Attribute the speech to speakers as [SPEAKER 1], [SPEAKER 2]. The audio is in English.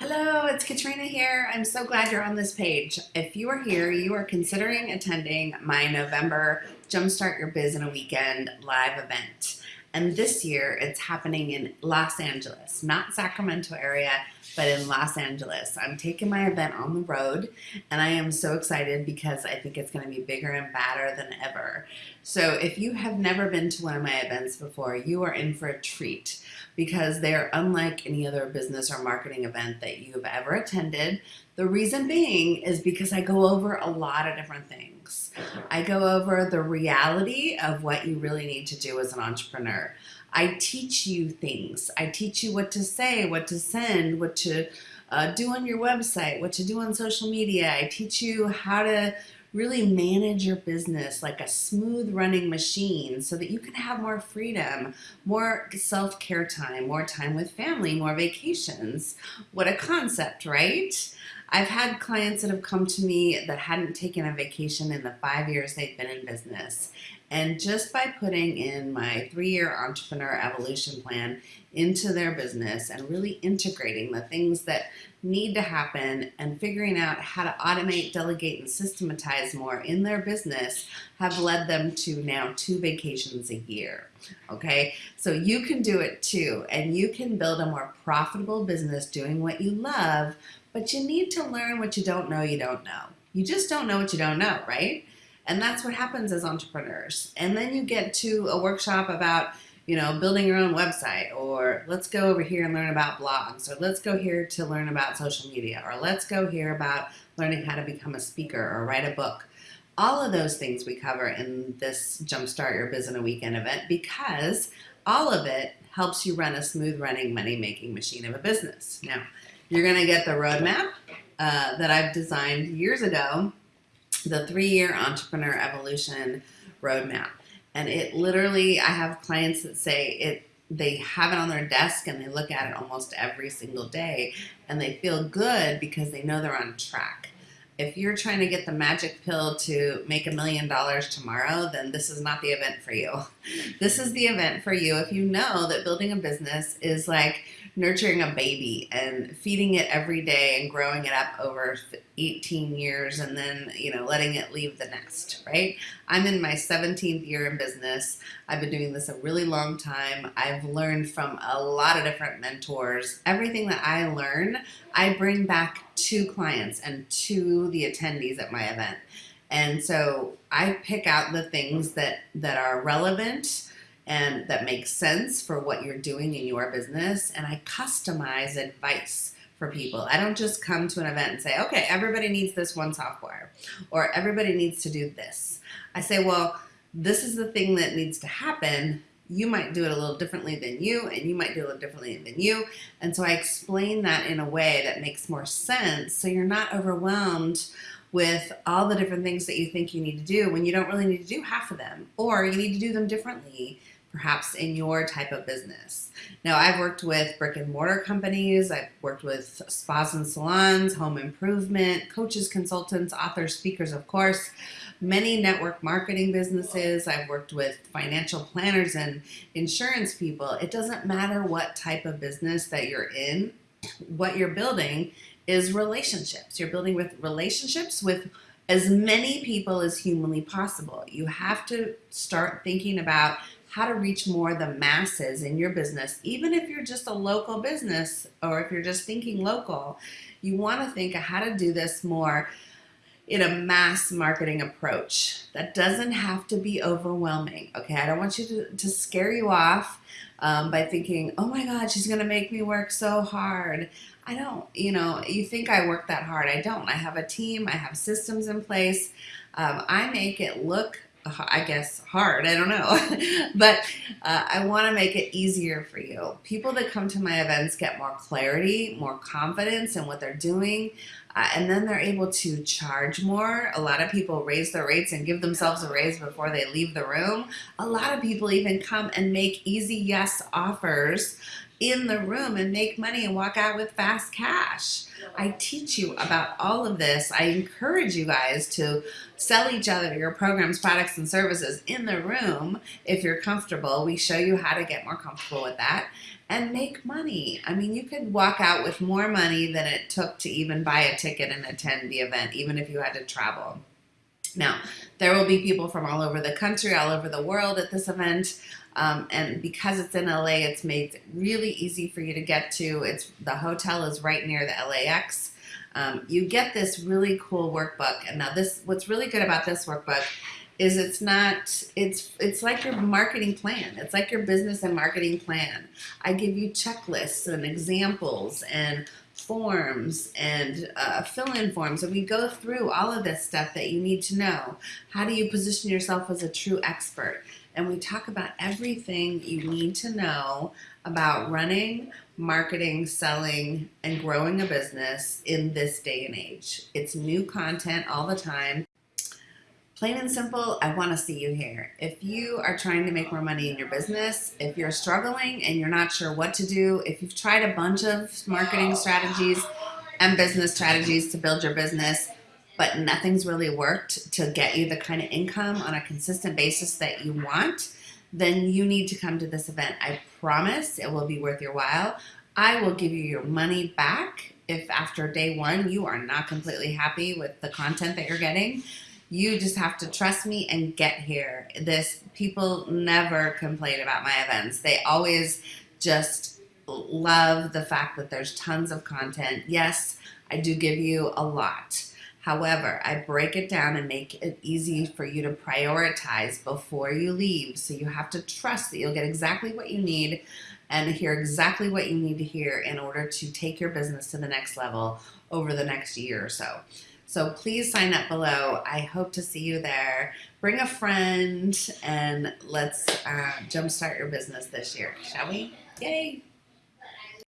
[SPEAKER 1] Hello, it's Katrina here. I'm so glad you're on this page. If you are here, you are considering attending my November Jumpstart Your Biz in a Weekend live event. And this year it's happening in Los Angeles, not Sacramento area, but in Los Angeles. I'm taking my event on the road and I am so excited because I think it's going to be bigger and badder than ever. So if you have never been to one of my events before, you are in for a treat because they're unlike any other business or marketing event that you've ever attended. The reason being is because I go over a lot of different things. I go over the reality of what you really need to do as an entrepreneur. I teach you things. I teach you what to say, what to send, what to uh, do on your website, what to do on social media. I teach you how to really manage your business like a smooth running machine so that you can have more freedom, more self-care time, more time with family, more vacations. What a concept, right? I've had clients that have come to me that hadn't taken a vacation in the five years they've been in business. And just by putting in my three-year entrepreneur evolution plan into their business and really integrating the things that need to happen and figuring out how to automate, delegate, and systematize more in their business have led them to now two vacations a year. Okay, so you can do it too, and you can build a more profitable business doing what you love, but you need to learn what you don't know you don't know. You just don't know what you don't know, right? And that's what happens as entrepreneurs. And then you get to a workshop about you know, building your own website, or let's go over here and learn about blogs, or let's go here to learn about social media, or let's go here about learning how to become a speaker or write a book. All of those things we cover in this Jumpstart Your Biz in a Weekend event because all of it helps you run a smooth running money making machine of a business. Now, you're going to get the roadmap uh, that I've designed years ago, the three year entrepreneur evolution roadmap. And it literally, I have clients that say it, they have it on their desk and they look at it almost every single day and they feel good because they know they're on track. If you're trying to get the magic pill to make a million dollars tomorrow, then this is not the event for you. This is the event for you if you know that building a business is like nurturing a baby and feeding it every day and growing it up over 18 years and then, you know, letting it leave the nest, right? I'm in my 17th year in business. I've been doing this a really long time. I've learned from a lot of different mentors. Everything that I learn, I bring back to clients and to the attendees at my event. And so I pick out the things that, that are relevant and that makes sense for what you're doing in your business. And I customize advice for people. I don't just come to an event and say, okay, everybody needs this one software or everybody needs to do this. I say, well, this is the thing that needs to happen. You might do it a little differently than you, and you might do it a little differently than you. And so I explain that in a way that makes more sense so you're not overwhelmed with all the different things that you think you need to do when you don't really need to do half of them, or you need to do them differently perhaps in your type of business. Now, I've worked with brick and mortar companies, I've worked with spas and salons, home improvement, coaches, consultants, authors, speakers, of course, many network marketing businesses. I've worked with financial planners and insurance people. It doesn't matter what type of business that you're in, what you're building is relationships. You're building with relationships with as many people as humanly possible. You have to start thinking about how to reach more the masses in your business, even if you're just a local business or if you're just thinking local, you want to think of how to do this more in a mass marketing approach. That doesn't have to be overwhelming, okay? I don't want you to, to scare you off um, by thinking, oh my God, she's gonna make me work so hard. I don't, you know, you think I work that hard. I don't. I have a team, I have systems in place. Um, I make it look I guess hard, I don't know. but uh, I want to make it easier for you. People that come to my events get more clarity, more confidence in what they're doing, uh, and then they're able to charge more. A lot of people raise their rates and give themselves a raise before they leave the room. A lot of people even come and make easy yes offers in the room and make money and walk out with fast cash. I teach you about all of this. I encourage you guys to sell each other your programs, products, and services in the room if you're comfortable. We show you how to get more comfortable with that. and make money. I mean, you could walk out with more money than it took to even buy a ticket and attend the event, even if you had to travel. Now, there will be people from all over the country, all over the world at this event. Um, and because it's in LA, it's made really easy for you to get to. It's the hotel is right near the LAX. Um, you get this really cool workbook. And now this, what's really good about this workbook is it's not, it's, it's like your marketing plan. It's like your business and marketing plan. I give you checklists and examples and forms and uh, fill-in forms. And we go through all of this stuff that you need to know. How do you position yourself as a true expert? And we talk about everything you need to know about running marketing selling and growing a business in this day and age. It's new content all the time Plain and simple, I want to see you here. If you are trying to make more money in your business, if you're struggling and you're not sure what to do, if you've tried a bunch of marketing strategies and business strategies to build your business, but nothing's really worked to get you the kind of income on a consistent basis that you want, then you need to come to this event. I promise it will be worth your while. I will give you your money back if after day one you are not completely happy with the content that you're getting you just have to trust me and get here. This people never complain about my events. They always just love the fact that there's tons of content. Yes, I do give you a lot. However, I break it down and make it easy for you to prioritize before you leave. So you have to trust that you'll get exactly what you need and hear exactly what you need to hear in order to take your business to the next level over the next year or so. So please sign up below. I hope to see you there. Bring a friend and let's uh, jumpstart your business this year, shall we? Yay!